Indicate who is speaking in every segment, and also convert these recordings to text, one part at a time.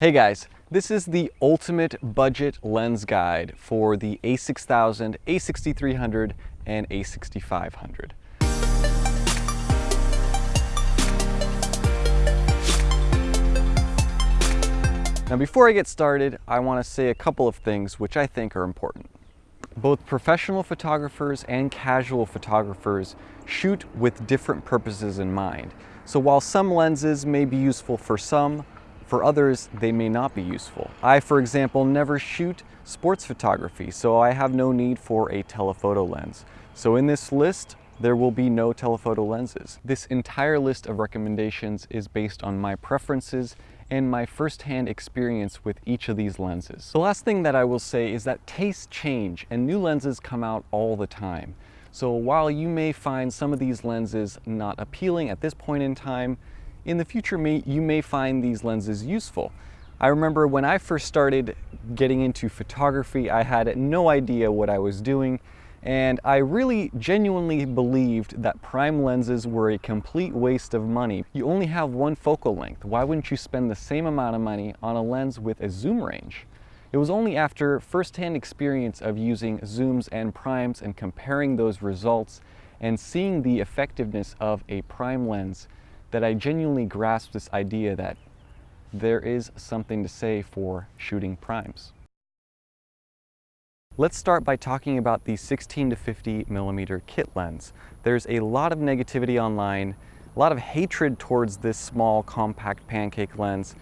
Speaker 1: Hey guys, this is the ultimate budget lens guide for the a6000, a6300, and a6500. Now before I get started, I want to say a couple of things which I think are important. Both professional photographers and casual photographers shoot with different purposes in mind. So while some lenses may be useful for some, for others, they may not be useful. I, for example, never shoot sports photography, so I have no need for a telephoto lens. So in this list, there will be no telephoto lenses. This entire list of recommendations is based on my preferences and my firsthand experience with each of these lenses. The last thing that I will say is that tastes change and new lenses come out all the time. So while you may find some of these lenses not appealing at this point in time, in the future may, you may find these lenses useful. I remember when I first started getting into photography, I had no idea what I was doing and I really genuinely believed that prime lenses were a complete waste of money. You only have one focal length. Why wouldn't you spend the same amount of money on a lens with a zoom range? It was only after firsthand experience of using zooms and primes and comparing those results and seeing the effectiveness of a prime lens that I genuinely grasp this idea that there is something to say for shooting primes. Let's start by talking about the 16 to 50 millimeter kit lens. There's a lot of negativity online, a lot of hatred towards this small compact pancake lens,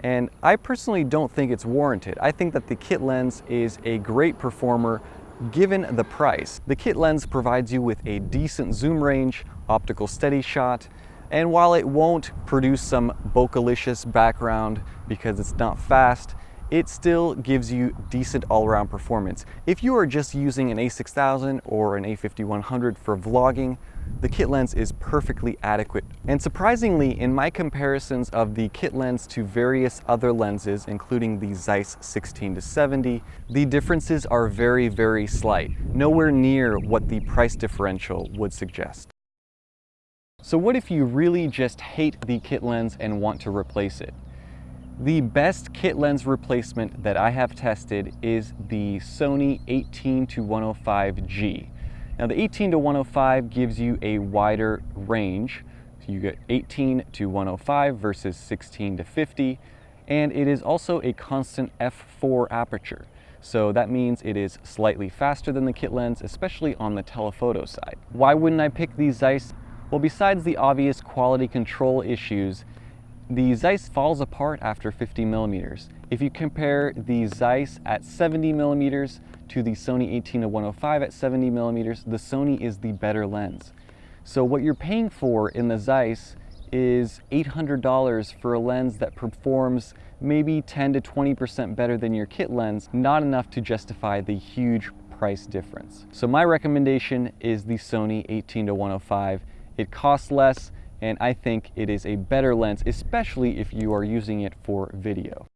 Speaker 1: and I personally don't think it's warranted. I think that the kit lens is a great performer given the price. The kit lens provides you with a decent zoom range, optical steady shot, and while it won't produce some bokeh background because it's not fast, it still gives you decent all-around performance. If you are just using an a6000 or an a5100 for vlogging, the kit lens is perfectly adequate. And surprisingly, in my comparisons of the kit lens to various other lenses, including the Zeiss 16-70, the differences are very, very slight, nowhere near what the price differential would suggest. So what if you really just hate the kit lens and want to replace it? The best kit lens replacement that I have tested is the Sony 18 to 105G. Now the 18 to 105 gives you a wider range. So you get 18 to 105 versus 16 to 50. And it is also a constant f4 aperture. So that means it is slightly faster than the kit lens, especially on the telephoto side. Why wouldn't I pick the Zeiss well, besides the obvious quality control issues, the Zeiss falls apart after 50 millimeters. If you compare the Zeiss at 70 millimeters to the Sony 18-105 at 70 millimeters, the Sony is the better lens. So what you're paying for in the Zeiss is $800 for a lens that performs maybe 10 to 20% better than your kit lens, not enough to justify the huge price difference. So my recommendation is the Sony 18-105 it costs less, and I think it is a better lens, especially if you are using it for video.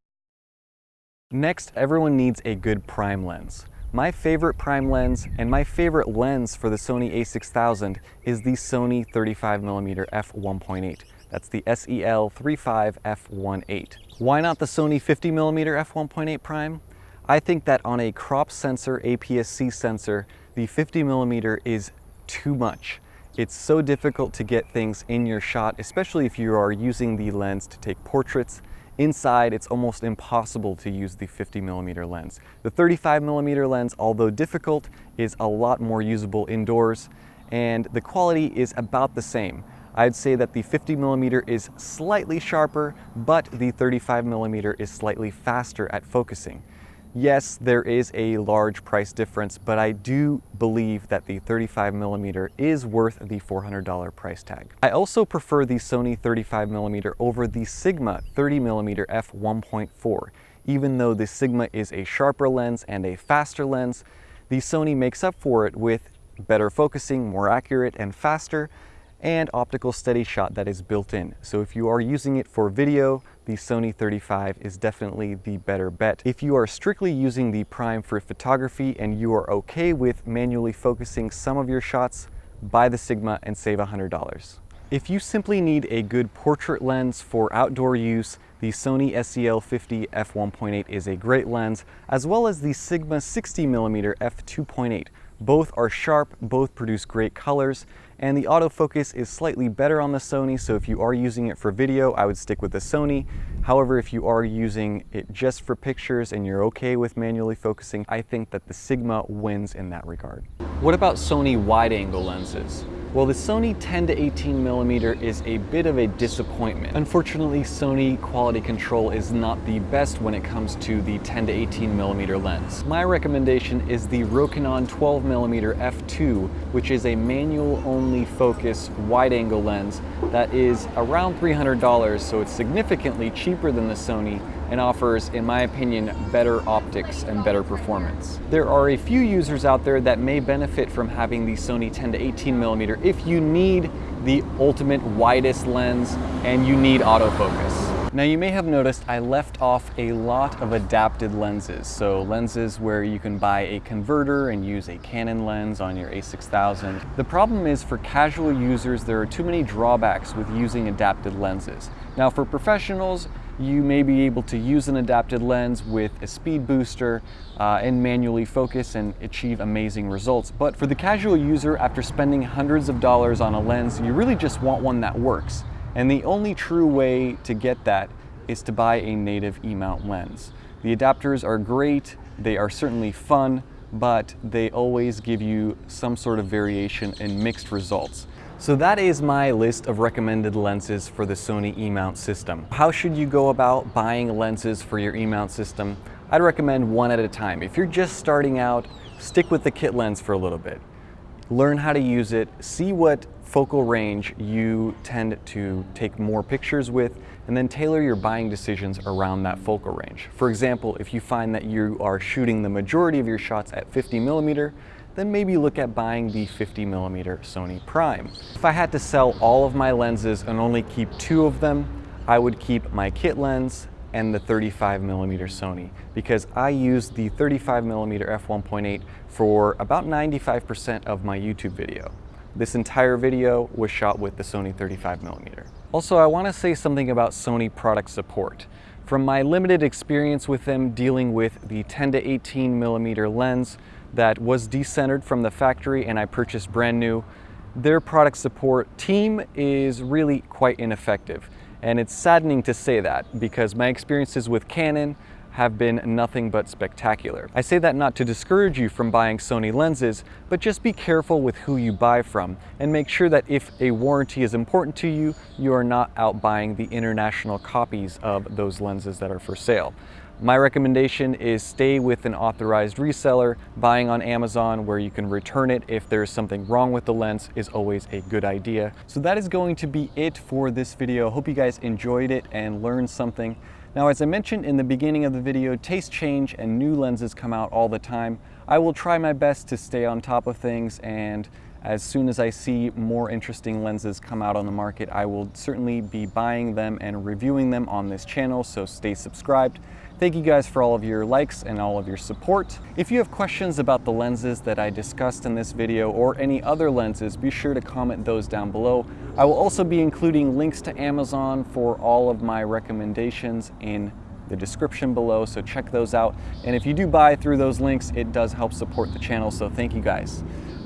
Speaker 1: Next, everyone needs a good prime lens. My favorite prime lens and my favorite lens for the Sony a6000 is the Sony 35mm f1.8. That's the SEL35 f1.8. Why not the Sony 50mm f1.8 prime? I think that on a crop sensor, APS-C sensor, the 50mm is too much. It's so difficult to get things in your shot, especially if you are using the lens to take portraits. Inside, it's almost impossible to use the 50 millimeter lens. The 35 millimeter lens, although difficult, is a lot more usable indoors, and the quality is about the same. I'd say that the 50 millimeter is slightly sharper, but the 35 millimeter is slightly faster at focusing. Yes, there is a large price difference, but I do believe that the 35 millimeter is worth the $400 price tag. I also prefer the Sony 35 millimeter over the Sigma 30 millimeter f1.4. Even though the Sigma is a sharper lens and a faster lens, the Sony makes up for it with better focusing, more accurate and faster, and optical steady shot that is built in. So if you are using it for video, the Sony 35 is definitely the better bet. If you are strictly using the Prime for photography and you are okay with manually focusing some of your shots, buy the Sigma and save $100. If you simply need a good portrait lens for outdoor use, The Sony SEL50 f1.8 is a great lens, as well as the Sigma 60mm f2.8. Both are sharp, both produce great colors, and the autofocus is slightly better on the Sony, so if you are using it for video, I would stick with the Sony. However, if you are using it just for pictures and you're okay with manually focusing, I think that the Sigma wins in that regard. What about Sony wide-angle lenses? Well, the Sony 10 to 18 millimeter is a bit of a disappointment. Unfortunately, Sony quality control is not the best when it comes to the 10 to 18 millimeter lens. My recommendation is the Rokinon 12 millimeter f2, which is a manual only focus wide angle lens that is around $300, so it's significantly cheaper than the Sony and offers, in my opinion, better optics and better performance. There are a few users out there that may benefit from having the Sony 10 to 18 millimeter if you need the ultimate widest lens and you need autofocus. Now you may have noticed I left off a lot of adapted lenses. So lenses where you can buy a converter and use a Canon lens on your a6000. The problem is for casual users, there are too many drawbacks with using adapted lenses. Now for professionals, you may be able to use an adapted lens with a speed booster uh, and manually focus and achieve amazing results. But for the casual user, after spending hundreds of dollars on a lens, you really just want one that works. And the only true way to get that is to buy a native E-mount lens. The adapters are great, they are certainly fun, but they always give you some sort of variation and mixed results. So that is my list of recommended lenses for the Sony E-mount system. How should you go about buying lenses for your E-mount system? I'd recommend one at a time. If you're just starting out, stick with the kit lens for a little bit. Learn how to use it, see what focal range you tend to take more pictures with, and then tailor your buying decisions around that focal range. For example, if you find that you are shooting the majority of your shots at 50 millimeter, then maybe look at buying the 50 millimeter Sony Prime. If I had to sell all of my lenses and only keep two of them, I would keep my kit lens and the 35 millimeter Sony because I use the 35 millimeter f1.8 for about 95% of my YouTube video. This entire video was shot with the Sony 35 millimeter. Also, I want to say something about Sony product support. From my limited experience with them dealing with the 10 to 18 millimeter lens, that was decentered from the factory and I purchased brand new. Their product support team is really quite ineffective. And it's saddening to say that because my experiences with Canon have been nothing but spectacular. I say that not to discourage you from buying Sony lenses, but just be careful with who you buy from and make sure that if a warranty is important to you, you are not out buying the international copies of those lenses that are for sale. My recommendation is stay with an authorized reseller. Buying on Amazon where you can return it if there's something wrong with the lens is always a good idea. So that is going to be it for this video. Hope you guys enjoyed it and learned something. Now, as I mentioned in the beginning of the video, taste change and new lenses come out all the time. I will try my best to stay on top of things and as soon as I see more interesting lenses come out on the market, I will certainly be buying them and reviewing them on this channel, so stay subscribed. Thank you guys for all of your likes and all of your support. If you have questions about the lenses that I discussed in this video or any other lenses, be sure to comment those down below. I will also be including links to Amazon for all of my recommendations in the description below, so check those out. And if you do buy through those links, it does help support the channel, so thank you guys.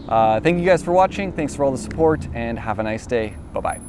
Speaker 1: Uh, thank you guys for watching, thanks for all the support, and have a nice day. Bye-bye.